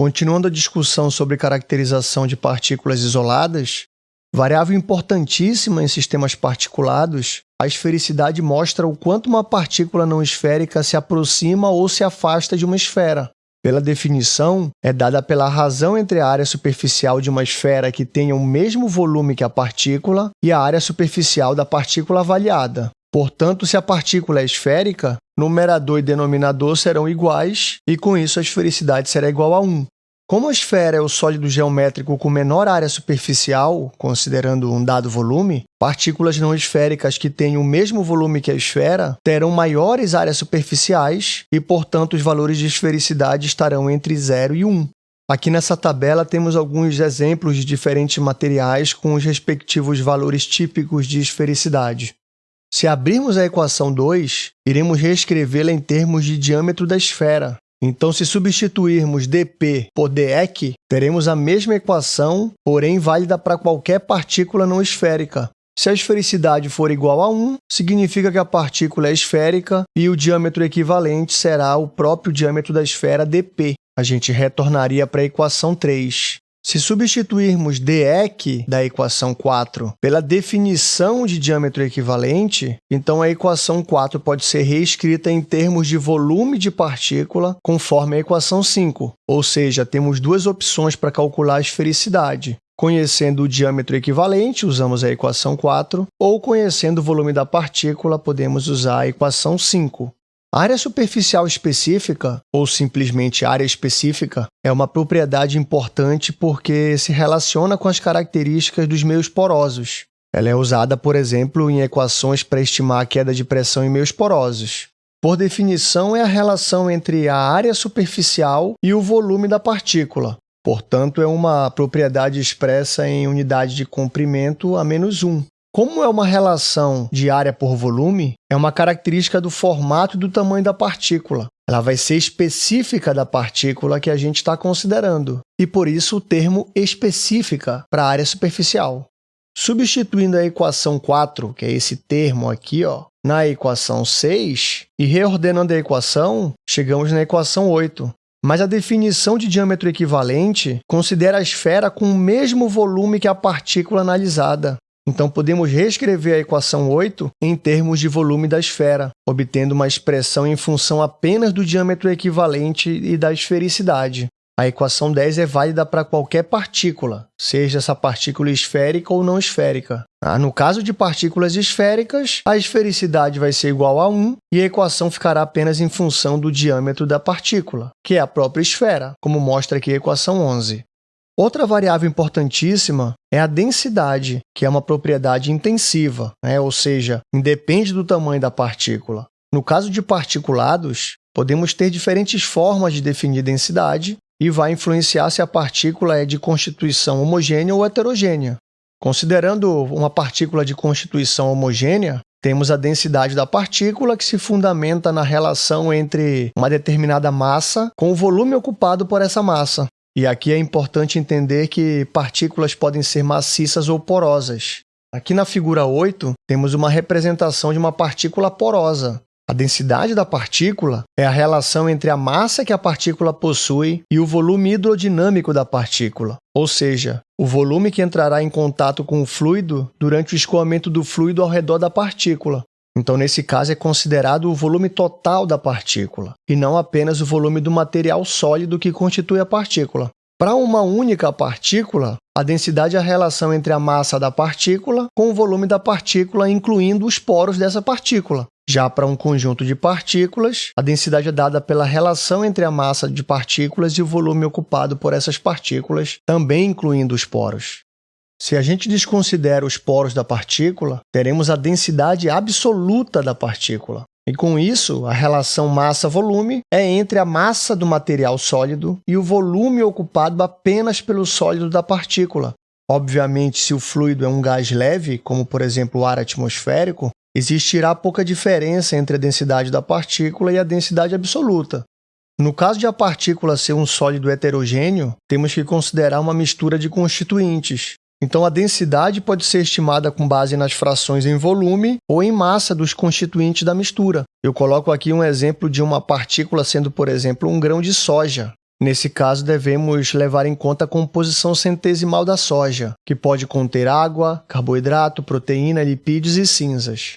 Continuando a discussão sobre caracterização de partículas isoladas, variável importantíssima em sistemas particulados, a esfericidade mostra o quanto uma partícula não esférica se aproxima ou se afasta de uma esfera. Pela definição, é dada pela razão entre a área superficial de uma esfera que tenha o mesmo volume que a partícula e a área superficial da partícula avaliada. Portanto, se a partícula é esférica, numerador e denominador serão iguais, e com isso a esfericidade será igual a 1. Como a esfera é o sólido geométrico com menor área superficial, considerando um dado volume, partículas não esféricas que têm o mesmo volume que a esfera terão maiores áreas superficiais e, portanto, os valores de esfericidade estarão entre 0 e 1. Aqui nessa tabela temos alguns exemplos de diferentes materiais com os respectivos valores típicos de esfericidade. Se abrirmos a equação 2, iremos reescrevê-la em termos de diâmetro da esfera. Então, se substituirmos dp por dEq, teremos a mesma equação, porém válida para qualquer partícula não esférica. Se a esfericidade for igual a 1, significa que a partícula é esférica e o diâmetro equivalente será o próprio diâmetro da esfera dp. A gente retornaria para a equação 3. Se substituirmos dEq da equação 4 pela definição de diâmetro equivalente, então a equação 4 pode ser reescrita em termos de volume de partícula conforme a equação 5, ou seja, temos duas opções para calcular a esfericidade. Conhecendo o diâmetro equivalente, usamos a equação 4, ou conhecendo o volume da partícula, podemos usar a equação 5. Área superficial específica, ou simplesmente área específica, é uma propriedade importante porque se relaciona com as características dos meios porosos. Ela é usada, por exemplo, em equações para estimar a queda de pressão em meios porosos. Por definição, é a relação entre a área superficial e o volume da partícula. Portanto, é uma propriedade expressa em unidade de comprimento a menos 1. Como é uma relação de área por volume, é uma característica do formato e do tamanho da partícula. Ela vai ser específica da partícula que a gente está considerando, e por isso o termo específica para a área superficial. Substituindo a equação 4, que é esse termo aqui, ó, na equação 6, e reordenando a equação, chegamos na equação 8. Mas a definição de diâmetro equivalente considera a esfera com o mesmo volume que a partícula analisada, então, podemos reescrever a equação 8 em termos de volume da esfera, obtendo uma expressão em função apenas do diâmetro equivalente e da esfericidade. A equação 10 é válida para qualquer partícula, seja essa partícula esférica ou não esférica. Ah, no caso de partículas esféricas, a esfericidade vai ser igual a 1 e a equação ficará apenas em função do diâmetro da partícula, que é a própria esfera, como mostra aqui a equação 11. Outra variável importantíssima é a densidade, que é uma propriedade intensiva, né? ou seja, independe do tamanho da partícula. No caso de particulados, podemos ter diferentes formas de definir densidade e vai influenciar se a partícula é de constituição homogênea ou heterogênea. Considerando uma partícula de constituição homogênea, temos a densidade da partícula, que se fundamenta na relação entre uma determinada massa com o volume ocupado por essa massa. E aqui é importante entender que partículas podem ser maciças ou porosas. Aqui na figura 8, temos uma representação de uma partícula porosa. A densidade da partícula é a relação entre a massa que a partícula possui e o volume hidrodinâmico da partícula, ou seja, o volume que entrará em contato com o fluido durante o escoamento do fluido ao redor da partícula. Então, nesse caso, é considerado o volume total da partícula, e não apenas o volume do material sólido que constitui a partícula. Para uma única partícula, a densidade é a relação entre a massa da partícula com o volume da partícula, incluindo os poros dessa partícula. Já para um conjunto de partículas, a densidade é dada pela relação entre a massa de partículas e o volume ocupado por essas partículas, também incluindo os poros. Se a gente desconsidera os poros da partícula, teremos a densidade absoluta da partícula. E com isso, a relação massa-volume é entre a massa do material sólido e o volume ocupado apenas pelo sólido da partícula. Obviamente, se o fluido é um gás leve, como por exemplo o ar atmosférico, existirá pouca diferença entre a densidade da partícula e a densidade absoluta. No caso de a partícula ser um sólido heterogêneo, temos que considerar uma mistura de constituintes, então, a densidade pode ser estimada com base nas frações em volume ou em massa dos constituintes da mistura. Eu coloco aqui um exemplo de uma partícula sendo, por exemplo, um grão de soja. Nesse caso, devemos levar em conta a composição centesimal da soja, que pode conter água, carboidrato, proteína, lipídios e cinzas.